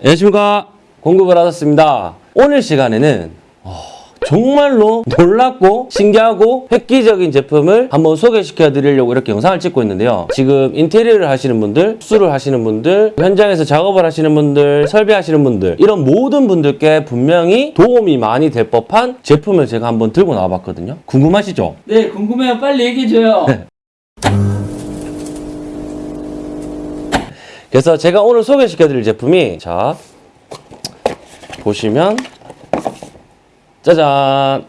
안녕하십니까 공급을 받았습니다 오늘 시간에는 어, 정말로 놀랍고 신기하고 획기적인 제품을 한번 소개시켜 드리려고 이렇게 영상을 찍고 있는데요 지금 인테리어를 하시는 분들 수를 하시는 분들 현장에서 작업을 하시는 분들 설비하시는 분들 이런 모든 분들께 분명히 도움이 많이 될 법한 제품을 제가 한번 들고 나와 봤거든요 궁금하시죠? 네, 궁금해요. 빨리 얘기해줘요. 그래서 제가 오늘 소개시켜 드릴 제품이 자 보시면 짜잔!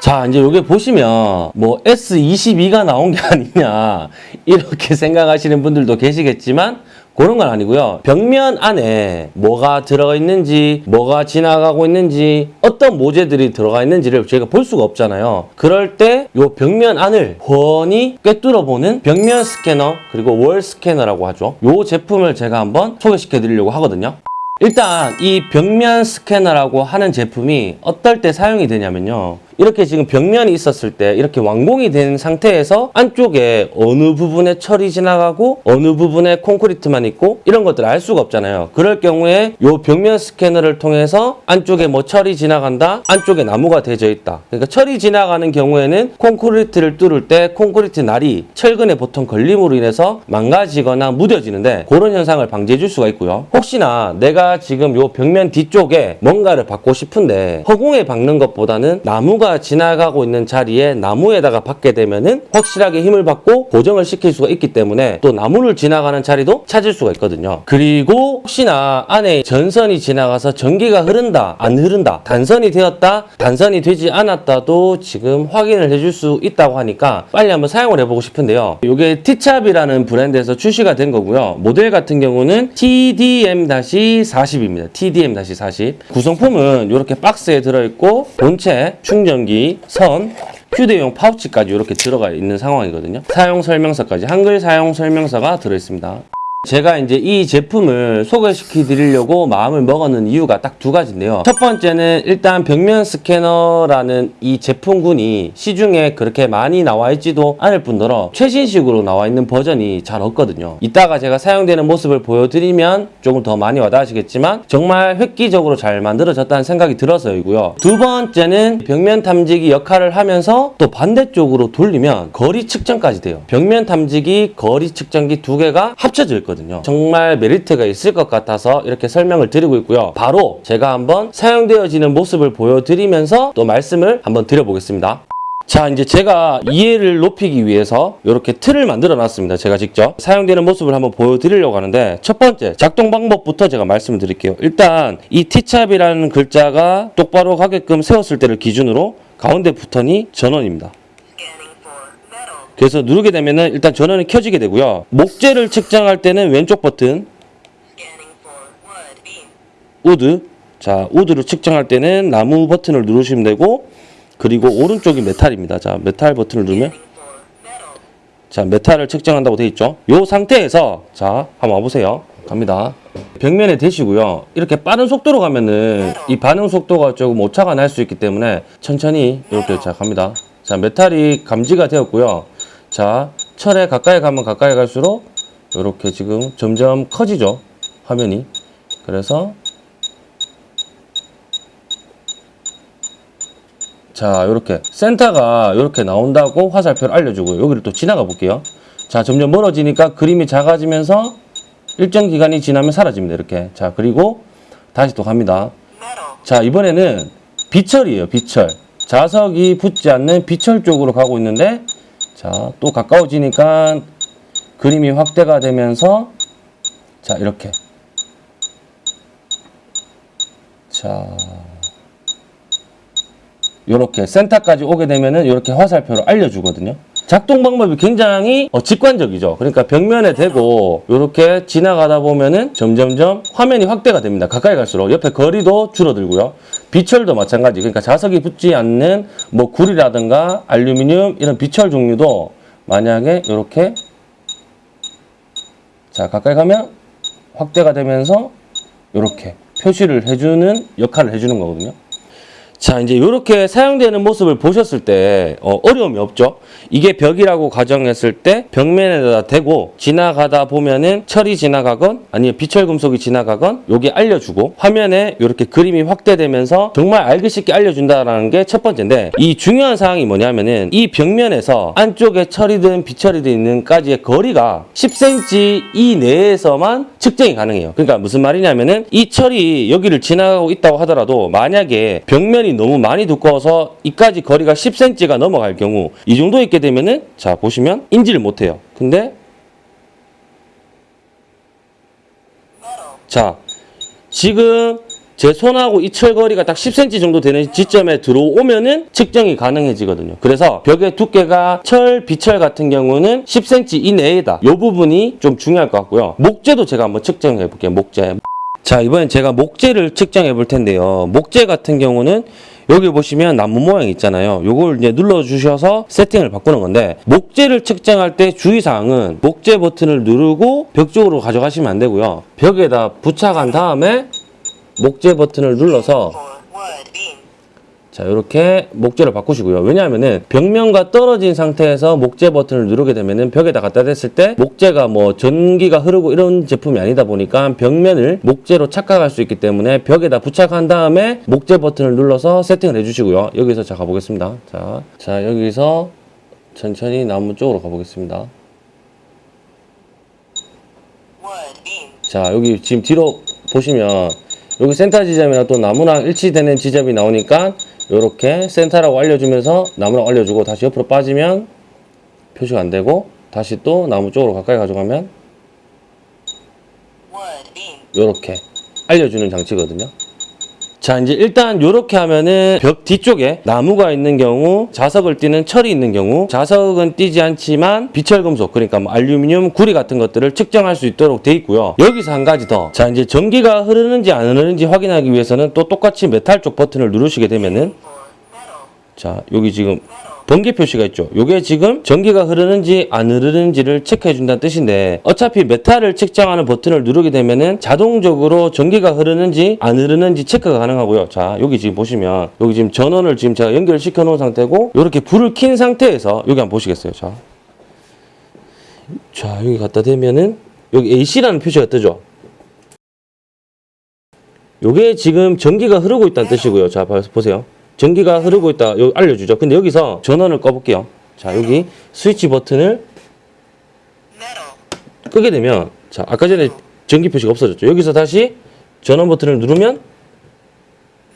자 이제 여기 보시면 뭐 S22가 나온 게 아니냐 이렇게 생각하시는 분들도 계시겠지만 그런 건 아니고요. 벽면 안에 뭐가 들어가 있는지 뭐가 지나가고 있는지 어떤 모재들이 들어가 있는지를 저희가 볼 수가 없잖아요. 그럴 때 이 벽면 안을 훤히 꿰뚫어 보는 벽면 스캐너 그리고 월 스캐너라고 하죠. 이 제품을 제가 한번 소개시켜 드리려고 하거든요. 일단 이 벽면 스캐너라고 하는 제품이 어떨 때 사용이 되냐면요. 이렇게 지금 벽면이 있었을 때 이렇게 완공이 된 상태에서 안쪽에 어느 부분에 철이 지나가고 어느 부분에 콘크리트만 있고 이런 것들을 알 수가 없잖아요. 그럴 경우에 이 벽면 스캐너를 통해서 안쪽에 뭐 철이 지나간다, 안쪽에 나무가 대져 있다. 그러니까 철이 지나가는 경우에는 콘크리트를 뚫을 때 콘크리트 날이 철근에 보통 걸림으로 인해서 망가지거나 무뎌지는데 그런 현상을 방지해 줄 수가 있고요. 혹시나 내가 지금 이 벽면 뒤쪽에 뭔가를 받고 싶은데 허공에 박는 것보다는 나무가 지나가고 있는 자리에 나무에다가 박게 되면은 확실하게 힘을 받고 고정을 시킬 수가 있기 때문에 또 나무를 지나가는 자리도 찾을 수가 있거든요. 그리고 혹시나 안에 전선이 지나가서 전기가 흐른다, 안 흐른다, 단선이 되었다, 단선이 되지 않았다도 지금 확인을 해줄 수 있다고 하니까 빨리 한번 사용을 해보고 싶은데요. 이게 티찹이라는 브랜드에서 출시가 된 거고요. 모델 같은 경우는 TDM-40입니다. TDM-40. 구성품은 이렇게 박스에 들어있고 본체, 충전 기, 선, 휴대용 파우치까지 이렇게 들어가 있는 상황이거든요. 사용 설명서까지 한글 사용 설명서가 들어있습니다. 제가 이제 이 제품을 소개시켜 드리려고 마음을 먹었는 이유가 딱 두 가지인데요. 첫 번째는 일단 벽면 스캐너라는 이 제품군이 시중에 그렇게 많이 나와 있지도 않을 뿐더러 최신식으로 나와 있는 버전이 잘 없거든요. 이따가 제가 사용되는 모습을 보여드리면 조금 더 많이 와닿으시겠지만 정말 획기적으로 잘 만들어졌다는 생각이 들어서이고요. 두 번째는 벽면 탐지기 역할을 하면서 또 반대쪽으로 돌리면 거리 측정까지 돼요. 벽면 탐지기, 거리 측정기 두 개가 합쳐져 있거든요. 정말 메리트가 있을 것 같아서 이렇게 설명을 드리고 있고요. 바로 제가 한번 사용되어지는 모습을 보여드리면서 또 말씀을 한번 드려보겠습니다. 자 이제 제가 이해를 높이기 위해서 이렇게 틀을 만들어 놨습니다 제가 직접 사용되는 모습을 한번 보여드리려고 하는데 첫 번째 작동 방법부터 제가 말씀을 드릴게요 일단 이 T찹이라는 글자가 똑바로 가게끔 세웠을 때를 기준으로 가운데 버튼이 전원입니다 그래서 누르게 되면은 일단 전원이 켜지게 되고요. 목재를 측정할 때는 왼쪽 버튼. wood. 자 wood를 측정할 때는 나무 버튼을 누르시면 되고 그리고 오른쪽이 metal입니다. 자 메탈 버튼을 누르면. 자 metal을 측정한다고 되어 있죠? 이 상태에서 자 한번 와보세요. 갑니다. 벽면에 대시고요. 이렇게 빠른 속도로 가면은 이 반응 속도가 조금 오차가 날 수 있기 때문에 천천히 이렇게 자 갑니다. 자 메탈이 감지가 되었고요 자 철에 가까이 가면 가까이 갈수록 이렇게 지금 점점 커지죠 화면이. 그래서 자 이렇게 센터가 이렇게 나온다고 화살표를 알려주고요. 여기를 또 지나가 볼게요. 자 점점 멀어지니까 그림이 작아지면서 일정 기간이 지나면 사라집니다 이렇게. 자 그리고 다시 또 갑니다. 자 이번에는 비철이에요 비철. 자석이 붙지 않는 비철 쪽으로 가고 있는데 자 또 가까워지니까 그림이 확대가 되면서 자 이렇게 자 이렇게 센터까지 오게 되면은 이렇게 화살표로 알려주거든요. 작동 방법이 굉장히 어, 직관적이죠. 그러니까 벽면에 대고 이렇게 지나가다 보면은 점점점 화면이 확대가 됩니다. 가까이 갈수록 옆에 거리도 줄어들고요. 비철도 마찬가지. 그러니까 자석이 붙지 않는 뭐 구리라든가 알루미늄 이런 비철 종류도 만약에 이렇게 자 가까이 가면 확대가 되면서 이렇게 표시를 해주는 역할을 해주는 거거든요. 자, 이제 이렇게 사용되는 모습을 보셨을 때 어, 어려움이 없죠. 이게 벽이라고 가정했을 때 벽면에다 대고 지나가다 보면은 철이 지나가건 아니면 비철 금속이 지나가건 여기 알려주고 화면에 이렇게 그림이 확대되면서 정말 알기 쉽게 알려준다라는 게 첫 번째인데 이 중요한 사항이 뭐냐면은 이 벽면에서 안쪽에 철이든 비철이든 있는까지의 거리가 10cm 이내에서만 측정이 가능해요. 그러니까 무슨 말이냐면은 이 철이 여기를 지나가고 있다고 하더라도 만약에 벽면이 너무 많이 두꺼워서 이까지 거리가 10cm가 넘어갈 경우 이 정도 있게 되면은 자 보시면 인지를 못해요. 근데 자 지금 제 손하고 이 철거리가 딱 10cm 정도 되는 지점에 들어오면은 측정이 가능해지거든요. 그래서 벽의 두께가 철, 비철 같은 경우는 10cm 이내에다. 이 부분이 좀 중요할 것 같고요. 목재도 제가 한번 측정해 볼게요. 목재. 자, 이번엔 제가 목재를 측정해 볼 텐데요. 목재 같은 경우는 여기 보시면 나무 모양 있잖아요. 요걸 이제 눌러 주셔서 세팅을 바꾸는 건데 목재를 측정할 때 주의사항은 목재 버튼을 누르고 벽 쪽으로 가져가시면 안 되고요. 벽에다 부착한 다음에 목재 버튼을 눌러서. 자 이렇게 목재를 바꾸시고요. 왜냐하면은 벽면과 떨어진 상태에서 목재 버튼을 누르게 되면은 벽에다 갖다 댔을 때 목재가 뭐 전기가 흐르고 이런 제품이 아니다 보니까 벽면을 목재로 착각할 수 있기 때문에 벽에다 부착한 다음에 목재 버튼을 눌러서 세팅을 해주시고요. 여기서 자 가보겠습니다. 자, 자 여기서 천천히 나무 쪽으로 가보겠습니다. 자 여기 지금 뒤로 보시면 여기 센터 지점이랑 또 나무랑 일치되는 지점이 나오니까 이렇게 센터라고 알려주면서 나무라고 알려주고 다시 옆으로 빠지면 표시가 안 되고 다시 또 나무 쪽으로 가까이 가져가면. 이렇게 알려주는 장치거든요. 자 이제 일단 이렇게 하면은 벽 뒤쪽에 나무가 있는 경우 자석을 띠는 철이 있는 경우 자석은 띄지 않지만 비철금속 그러니까 뭐 알루미늄 구리 같은 것들을 측정할 수 있도록 돼 있고요. 여기서 한 가지 더 자 이제 전기가 흐르는지 안 흐르는지 확인하기 위해서는 또 똑같이 메탈 쪽 버튼을 누르시게 되면은 자 여기 지금 번개 표시가 있죠. 요게 지금 전기가 흐르는지 안 흐르는지를 체크해 준다는 뜻인데 어차피 메탈을 측정하는 버튼을 누르게 되면은 자동적으로 전기가 흐르는지 안 흐르는지 체크가 가능하고요. 자, 여기 지금 보시면 여기 지금 전원을 지금 제가 연결시켜 놓은 상태고 이렇게 불을 킨 상태에서 여기 한번 보시겠어요. 자. 자, 여기 갖다 대면은 여기 AC라는 표시가 뜨죠. 요게 지금 전기가 흐르고 있다는 뜻이고요. 자, 봐- 보세요. 전기가 흐르고 있다. 여기 알려주죠. 근데 여기서 전원을 꺼볼게요. 자, 여기 스위치 버튼을. 끄게 되면, 자, 아까 전에 전기 표시가 없어졌죠. 여기서 다시 전원 버튼을 누르면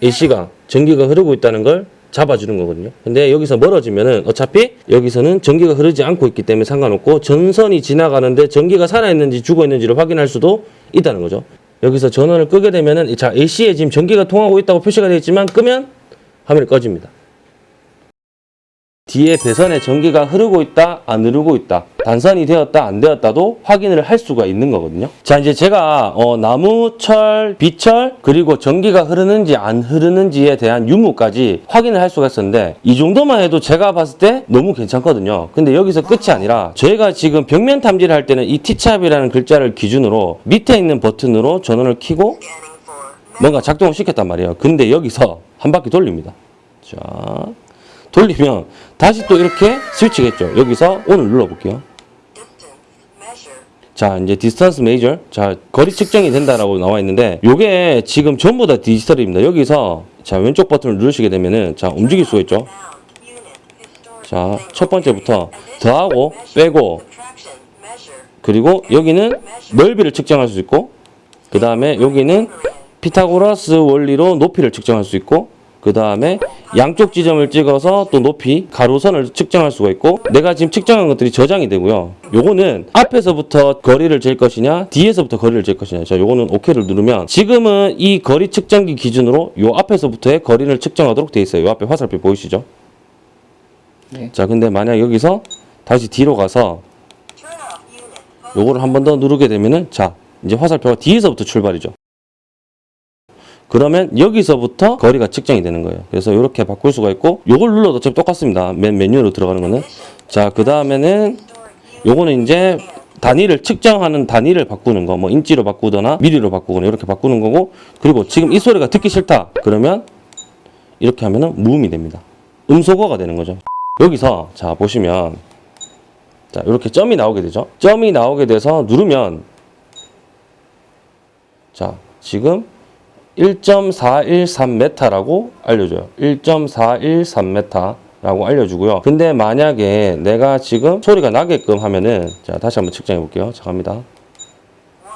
AC가 전기가 흐르고 있다는 걸 잡아주는 거거든요. 근데 여기서 멀어지면은 어차피 여기서는 전기가 흐르지 않고 있기 때문에 상관없고 전선이 지나가는데 전기가 살아있는지 죽어있는지를 확인할 수도 있다는 거죠. 여기서 전원을 끄게 되면은 자 AC에 지금 전기가 통하고 있다고 표시가 되어 있지만 끄면 화면이 꺼집니다. 뒤에 배선에 전기가 흐르고 있다, 안 흐르고 있다, 단선이 되었다, 안 되었다도 확인을 할 수가 있는 거거든요. 자, 이제 제가 어, 나무, 철, 비철, 그리고 전기가 흐르는지 안 흐르는지에 대한 유무까지 확인을 할 수가 있었는데 이 정도만 해도 제가 봤을 때 너무 괜찮거든요. 근데 여기서 끝이 아니라 저희가 지금 벽면 탐지를 할 때는 이 T샵이라는 글자를 기준으로 밑에 있는 버튼으로 전원을 metal. 뭔가 작동을 시켰단 말이에요. 근데 여기서 한 바퀴 돌립니다. 자, 돌리면 다시 또 이렇게 스위치겠죠. 여기서 ON을 눌러볼게요. 자, 이제 distance measure. 자, 거리 측정이 된다라고 나와 있는데 요게 지금 전부 다 디지털입니다. 여기서 자, 왼쪽 버튼을 누르시게 되면은 자, 움직일 수가 있죠. 자. 첫 번째부터. 더하고. 빼고. 그리고 여기는 넓이를 측정할 수 있고 그 다음에 여기는 피타고라스 원리로 높이를 측정할 수 있고 그 다음에 양쪽 지점을 찍어서 또 높이 가로선을 측정할 수가 있고 내가 지금 측정한 것들이 저장이 되고요 요거는 앞에서부터 거리를 잴 것이냐 뒤에서부터 거리를 잴 것이냐 자 요거는 OK를 누르면 지금은 이 거리 측정기 기준으로 요 앞에서부터의 거리를 측정하도록 돼 있어요 요 앞에 화살표 보이시죠 네. 자 근데 만약 여기서 다시 뒤로 가서. 요거를 한 번 더 누르게 되면은 자 이제 화살표가 뒤에서부터 출발이죠. 그러면 여기서부터 거리가 측정이 되는 거예요. 그래서 이렇게 바꿀 수가 있고 요걸 눌러도 어차피 똑같습니다. 맨 메뉴로 들어가는 거는 자 그 다음에는 요거는 이제 단위를 측정하는 단위를 바꾸는 거 뭐 인치로 바꾸거나 미리로 바꾸거나 이렇게 바꾸는 거고 그리고 지금 이 소리가 듣기 싫다 그러면 이렇게 하면은 무음이 됩니다. 음소거가 되는 거죠. 여기서 자 보시면 자 이렇게 점이 나오게 되죠. 점이 나오게 돼서 누르면 자 지금 1.413m라고 알려줘요. 1.413m라고 알려주고요. 근데 만약에 내가 지금 소리가 나게끔 하면은 자 다시 한번 측정해 볼게요. 자 갑니다. 1.392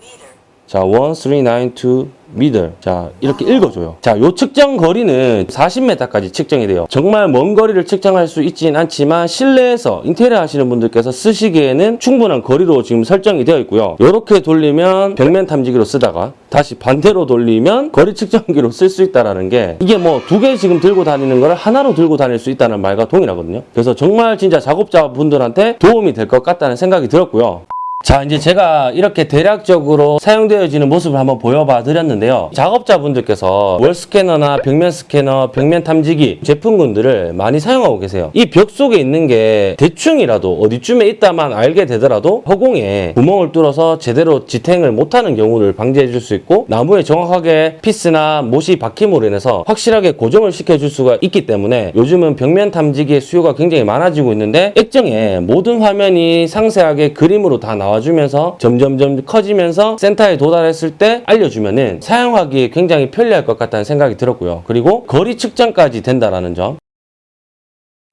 meter. 자, 1392 미들. 자, 이렇게 읽어줘요. 자, 요 측정 거리는 40m까지 측정이 돼요. 정말 먼 거리를 측정할 수 있진 않지만 실내에서 인테리어 하시는 분들께서 쓰시기에는 충분한 거리로 지금 설정이 되어 있고요. 요렇게 돌리면 벽면 탐지기로 쓰다가 다시 반대로 돌리면 거리 측정기로 쓸 수 있다라는 게 이게 뭐 두 개 지금 들고 다니는 거를 하나로 들고 다닐 수 있다는 말과 동일하거든요. 그래서 정말 진짜 작업자분들한테 도움이 될 것 같다는 생각이 들었고요. 자, 이제 제가 이렇게 대략적으로 사용되어지는 모습을 한번 보여봐 드렸는데요. 작업자분들께서 월 스캐너나 벽면 스캐너, 벽면 탐지기 제품군들을 많이 사용하고 계세요. 이 벽 속에 있는 게 대충이라도 어디쯤에 있다만 알게 되더라도 허공에 구멍을 뚫어서 제대로 지탱을 못하는 경우를 방지해 줄 수 있고 나무에 정확하게 피스나 못이 박힘으로 인해서 확실하게 고정을 시켜줄 수가 있기 때문에 요즘은 벽면 탐지기의 수요가 굉장히 많아지고 있는데 액정에 모든 화면이 상세하게 그림으로 다 나와 주면서 점점점 커지면서 센터에 도달했을 때 알려주면은 사용하기에 굉장히 편리할 것 같다는 생각이 들었고요. 그리고 거리 측정까지 된다라는 점.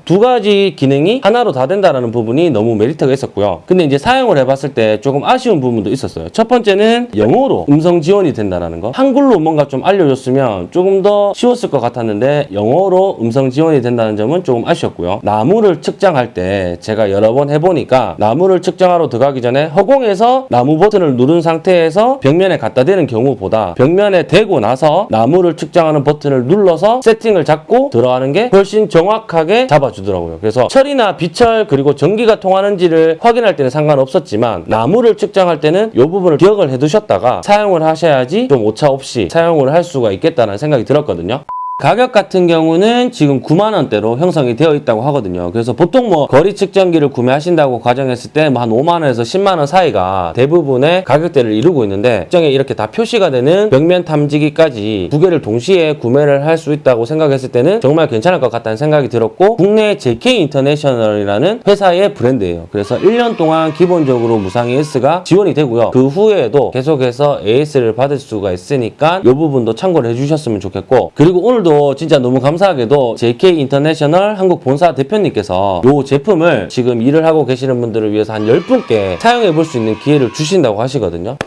두 가지 기능이 하나로 다 된다라는 부분이 너무 메리트가 있었고요. 근데 이제 사용을 해봤을 때 조금 아쉬운 부분도 있었어요. 첫 번째는 영어로 음성 지원이 된다라는 거. 한글로 뭔가 좀 알려줬으면 조금 더 쉬웠을 것 같았는데 영어로 음성 지원이 된다는 점은 조금 아쉬웠고요. 나무를 측정할 때 제가 여러 번 해보니까 나무를 측정하러 들어가기 전에 허공에서 나무 버튼을 누른 상태에서 벽면에 갖다 대는 경우보다 벽면에 대고 나서 나무를 측정하는 버튼을 눌러서 세팅을 잡고 들어가는 게 훨씬 정확하게 잡아 주더라고요. 그래서 철이나 비철 그리고 전기가 통하는지를 확인할 때는 상관없었지만 나무를 측정할 때는 이 부분을 기억을 해두셨다가 사용을 하셔야지 좀 오차 없이 사용을 할 수가 있겠다는 생각이 들었거든요. 가격 같은 경우는 지금 9만 원대로 형성이 되어 있다고 하거든요. 그래서 보통 뭐 거리 측정기를 구매하신다고 가정했을 때 뭐 한 5만 원에서 10만 원 사이가 대부분의 가격대를 이루고 있는데 측정에 이렇게 다 표시가 되는 벽면 탐지기까지 두 개를 동시에 구매를 할 수 있다고 생각했을 때는 정말 괜찮을 것 같다는 생각이 들었고 국내 JK 인터내셔널이라는 회사의 브랜드예요. 그래서 1년 동안 기본적으로 무상 AS가 지원이 되고요. 그 후에도 계속해서 AS를 받을 수가 있으니까 이 부분도 참고를 해주셨으면 좋겠고 그리고 오늘 도 진짜 너무 감사하게도 JK 인터내셔널 한국 본사 대표님께서 이 제품을 지금 일을 하고 계시는 분들을 위해서 한 10분께 사용해 볼 수 있는 기회를 주신다고 하시거든요.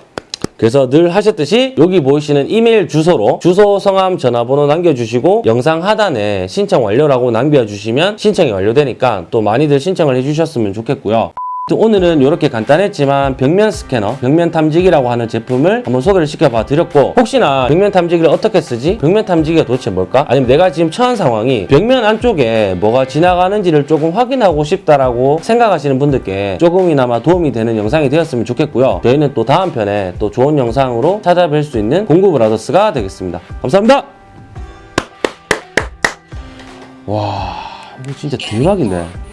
그래서 늘 하셨듯이 여기 보이시는 이메일 주소로 주소, 성함, 전화번호 남겨주시고 영상 하단에 신청 완료라고 남겨주시면 신청이 완료되니까 또 많이들 신청을 해주셨으면 좋겠고요. 또 오늘은 이렇게 간단했지만 벽면 스캐너, 벽면 탐지기라고 하는 제품을 한번 소개를 시켜봐 드렸고 혹시나 벽면 탐지기를 어떻게 쓰지? 벽면 탐지기가 도대체 뭘까? 아니면 내가 지금 처한 상황이 벽면 안쪽에 뭐가 지나가는지를 조금 확인하고 싶다라고 생각하시는 분들께 조금이나마 도움이 되는 영상이 되었으면 좋겠고요. 저희는 또 다음 편에 또 좋은 영상으로 찾아뵐 수 있는 공구브라더스가 되겠습니다. 감사합니다. 와, 이거 진짜 대박인데.